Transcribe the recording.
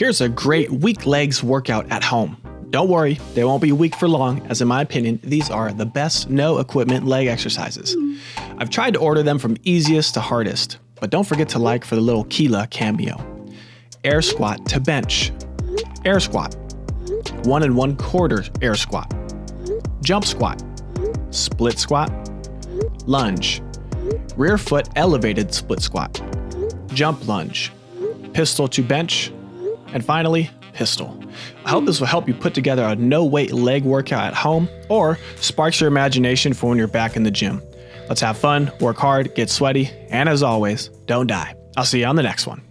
Here's a great weak legs workout at home. Don't worry, they won't be weak for long, as in my opinion, these are the best no equipment leg exercises. I've tried to order them from easiest to hardest, but don't forget to like for the little Keela cameo. Air squat to bench. Air squat. One and one quarter air squat. Jump squat. Split squat. Lunge. Rear foot elevated split squat. Jump lunge. Pistol to bench. And finally, pistol. I hope this will help you put together a no weight leg workout at home or sparks your imagination for when you're back in the gym. Let's have fun, work hard, get sweaty, and as always, don't die. I'll see you on the next one.